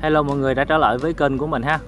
Hello mọi người đã trở lại với kênh của mình ha.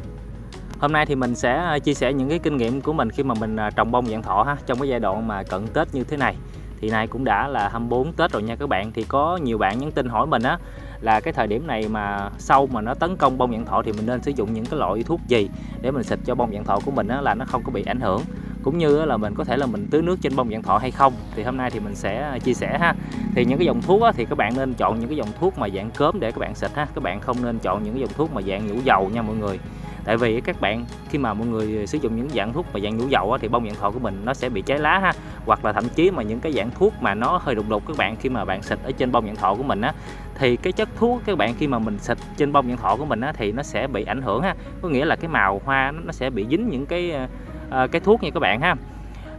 Hôm nay thì mình sẽ à, chia sẻ những cái kinh nghiệm của mình khi mà mình à, trồng bông dạng thọ ha. Trong cái giai đoạn mà cận Tết như thế này, Thì nay cũng đã là 24 Tết rồi nha các bạn. Thì có nhiều bạn nhắn tin hỏi mình á, Là cái thời điểm này mà sâu mà nó tấn công bông dạng thọ Thì mình nên sử dụng những cái loại thuốc gì Để mình xịt cho bông dạng thọ của mình á là nó không có bị ảnh hưởng cũng như là mình có thể là mình tưới nước trên bông dạng thọ hay không, thì hôm nay thì mình sẽ à, chia sẻ ha. Thì những cái dòng thuốc thì các bạn nên chọn những cái dòng thuốc mà dạng cớm để các bạn xịt ha. Các bạn không nên chọn những cái dòng thuốc mà dạng nhũ dầu nha mọi người. Tại vì các bạn, khi mà mọi người à, sử dụng những dạng thuốc mà dạng nhũ dầu thì bông dạng thọ của mình nó sẽ bị cháy lá ha. Hoặc là thậm chí mà những cái dạng thuốc mà nó hơi đục đục các bạn, khi mà bạn xịt ở trên bông dạng thọ của mình á, thì cái chất thuốc các bạn, khi mà mình xịt trên bông dạng thọ của mình á, thì nó sẽ bị ảnh hưởng ha. Có nghĩa là cái màu hoa nó sẽ bị dính những cái à, À, cái thuốc nha các bạn ha.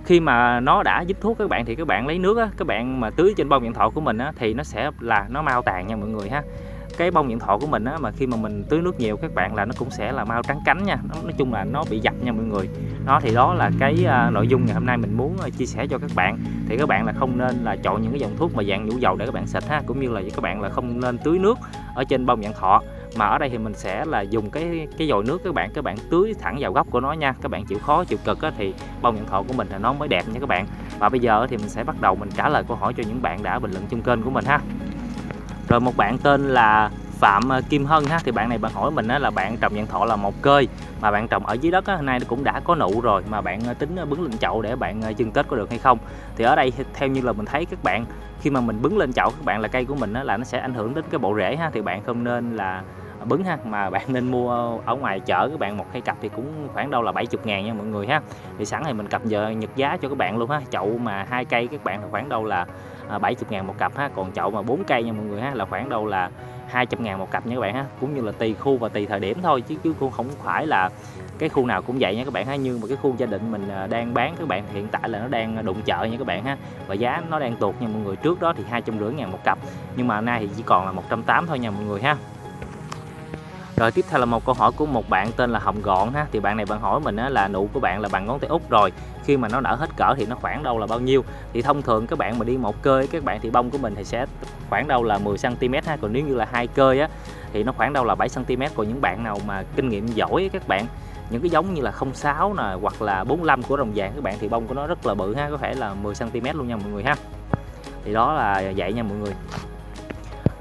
Khi mà nó đã dính thuốc các bạn thì các bạn lấy nước á, các bạn mà tưới trên bông điện thoại của mình á, thì nó sẽ là nó mau tàn nha mọi người ha. Cái bông điện thoại của mình á, mà khi mà mình tưới nước nhiều các bạn là nó cũng sẽ là mau trắng cánh nha. Nó, nói chung là nó bị dập nha mọi người. Nó thì đó là cái uh, nội dung ngày hôm nay mình muốn uh, chia sẻ cho các bạn. Thì các bạn là không nên là chọn những cái dòng thuốc mà dạng nhũ dầu để các bạn xịt ha cũng như là các bạn là không nên tưới nước ở trên bông dạng thọ mà ở đây thì mình sẽ là dùng cái cái dồi nước các bạn các bạn tưới thẳng vào gốc của nó nha. Các bạn chịu khó chịu cực á, thì bông nhận thọ của mình là nó mới đẹp nha các bạn. Và bây giờ thì mình sẽ bắt đầu mình trả lời câu hỏi cho những bạn đã bình luận trên kênh của mình ha. Rồi một bạn tên là Phạm à, Kim Hân ha. Thì bạn này bạn hỏi mình á, là bạn trồng nhận thọ là một cơi mà bạn trồng ở dưới đất á, nay nó cũng đã có nụ rồi mà bạn à, tính à, bứng lên chậu để bạn chưng Tết có được hay không? Thì ở đây theo như là mình thấy các bạn khi mà mình bứng lên chậu các bạn là cây của mình á, là nó sẽ ảnh hưởng đến cái bộ rễ ha. Thì bạn không nên là bứng ha. Mà bạn nên mua ở ngoài chợ, các bạn một cây cặp thì cũng khoảng đâu là 70 ngàn nha mọi người ha. Thì sẵn thì mình cập giờ nhật giá cho các bạn luôn ha. Chậu mà hai cây các bạn là khoảng đâu là à, 70 ngàn một cặp ha. Còn chậu mà bốn cây nha mọi người ha, là khoảng đâu là 200 ngàn một cặp nha các bạn ha. Cũng như là tùy khu và tùy thời điểm thôi, chứ chứ cũng không phải là cái khu nào cũng vậy nha các bạn ha. Nhưng mà cái khu gia đình mình à, đang bán các bạn hiện tại là nó đang đụng chợ nha các bạn ha. Và giá nó đang tuột nha mọi người. Trước đó thì hai trăm rưỡi ngàn một cặp, nhưng mà nay thì chỉ còn là 180 thôi nha mọi người ha rồi tiếp theo là một câu hỏi của một bạn tên là Hồng Gọn ha. Thì bạn này bạn hỏi mình á, là nụ của bạn là bằng ngón tay út rồi. Khi mà nó nở hết cỡ thì nó khoảng đâu là bao nhiêu? Thì thông thường các bạn mà đi một cơi các bạn thì bông của mình thì sẽ khoảng đâu là 10 cm ha. Còn nếu như là hai cơi á thì nó khoảng đâu là 7 cm còn những bạn nào mà kinh nghiệm giỏi các bạn những cái giống như là 06 nè hoặc là 45 của rồng vàng các bạn thì bông của nó rất là bự ha. Có thể là 10 cm luôn nha mọi người ha. Thì đó là vậy nha mọi người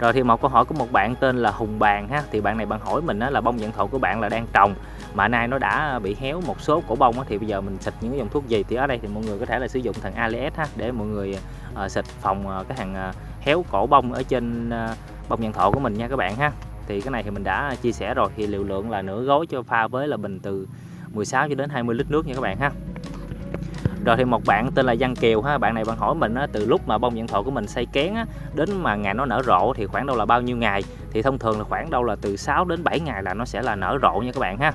rồi thì một câu hỏi của một bạn tên là Hùng Bàn ha. Thì bạn này bạn hỏi mình á, là bông dạng thụ của bạn là đang trồng mà nay nó đã bị héo một số cổ bông á, thì bây giờ mình xịt những dòng thuốc gì? Thì ở đây thì mọi người có thể là sử dụng thằng Alias ha để mọi người uh, xịt phòng uh, cái hàng uh, héo cổ bông ở trên uh, bông dạng thụ của mình nha các bạn ha. Thì cái này thì mình đã chia sẻ rồi thì liều lượng là nửa gói cho pha với là bình từ 16 cho đến 20 lít nước nha các bạn ha rồi thì một bạn tên là Văn Kiều ha bạn này bạn hỏi mình á, từ lúc mà bông dạng thọ của mình xây kén á, đến mà ngày nó nở rộ thì khoảng đâu là bao nhiêu ngày? Thì thông thường là khoảng đâu là từ 6 đến 7 ngày là nó sẽ là nở rộ nha các bạn ha.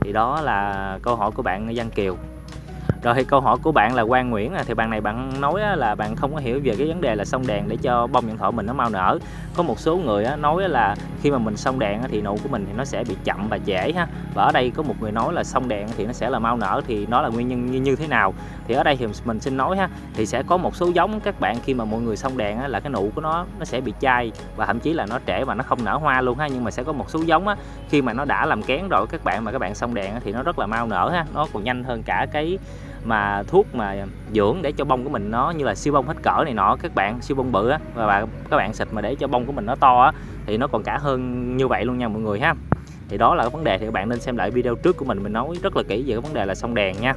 Thì đó là câu hỏi của bạn Văn Kiều rồi thì câu hỏi của bạn là Quang Nguyễn à, thì bạn này bạn nói là bạn không có hiểu về cái vấn đề là xông đèn để cho bông điện thọ mình nó mau nở. Có một số người nói là khi mà mình xông đèn thì nụ của mình thì nó sẽ bị chậm và trễ ha. Và ở đây có một người nói là xông đèn thì nó sẽ là mau nở thì nó là nguyên nhân như, như thế nào? Thì ở đây thì mình xin nói ha thì sẽ có một số giống các bạn khi mà mọi người xông đèn là cái nụ của nó nó sẽ bị chai và thậm chí là nó trễ và nó không nở hoa luôn ha. Nhưng mà sẽ có một số giống á, khi mà nó đã làm kén rồi các bạn mà các bạn xông đèn thì nó rất là mau nở ha nó còn nhanh hơn cả cái mà thuốc mà dưỡng để cho bông của mình nó như là siêu bông hết cỡ này nọ, các bạn siêu bông bự á, và bạn các bạn xịt mà để cho bông của mình nó to á, thì nó còn cả hơn như vậy luôn nha mọi người ha. Thì đó là cái vấn đề, thì các bạn nên xem lại video trước của mình mình nói rất là kỹ về cái vấn đề là sông đèn nha.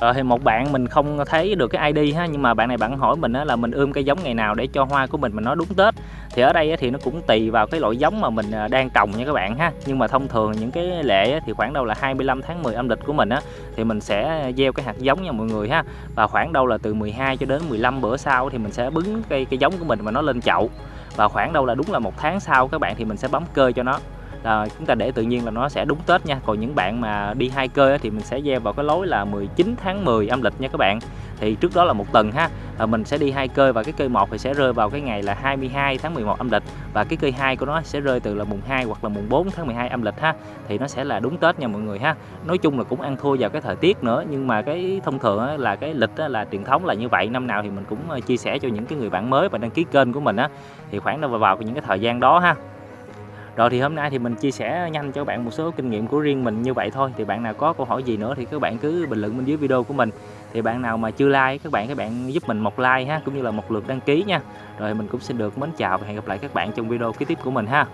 Ờ, thì một bạn mình không thấy được cái ID ha nhưng mà bạn này bạn hỏi mình là mình ươm cây giống ngày nào để cho hoa của mình mà nó đúng Tết. Thì ở đây thì nó cũng tùy vào cái loại giống mà mình ờ, đang trồng nha các bạn ha. Nhưng mà thông thường những cái lệ thì khoảng đâu là 25 tháng 10 âm lịch của mình á thì mình sẽ gieo cái hạt giống nha mọi người ha. Và khoảng đâu là từ 12 cho đến 15 bữa sau thì mình sẽ bứng cây cây giống của mình mà nó lên chậu. Và khoảng đâu là đúng là một tháng sau các bạn thì mình sẽ bấm cơ cho nó là chúng ta để tự nhiên là nó sẽ đúng Tết nha. Còn những bạn mà đi hai cơ thì mình sẽ gieo vào cái lối là 19 tháng 10 âm lịch nha các bạn. Thì trước đó là một tuần ha. À, mình sẽ đi hai cơ và cái cây một thì sẽ rơi vào cái ngày là 22 tháng 11 âm lịch. Và cái cây hai của nó sẽ rơi từ là mùng 2 hoặc là mùng 4 tháng 12 âm lịch ha. Thì nó sẽ là đúng Tết nha mọi người ha. Nói chung là cũng ăn thua vào cái thời tiết nữa nhưng mà cái thông thường là cái lịch là truyền thống là như vậy. Năm nào thì mình cũng ờ, chia sẻ cho những cái người bạn mới và đăng ký kênh của mình á. Thì khoảng đâu vào những cái thời gian đó ha rồi thì hôm nay thì mình chia sẻ nhanh cho các bạn một số kinh nghiệm của riêng mình như vậy thôi. Thì bạn nào có câu hỏi gì nữa thì các bạn cứ bình luận bên dưới video của mình. Thì bạn nào mà chưa like, các bạn các bạn giúp mình một like ha, cũng như là một lượt đăng ký nha. Rồi mình cũng xin được mến chào và hẹn gặp lại các bạn trong video kế tiếp của mình ha.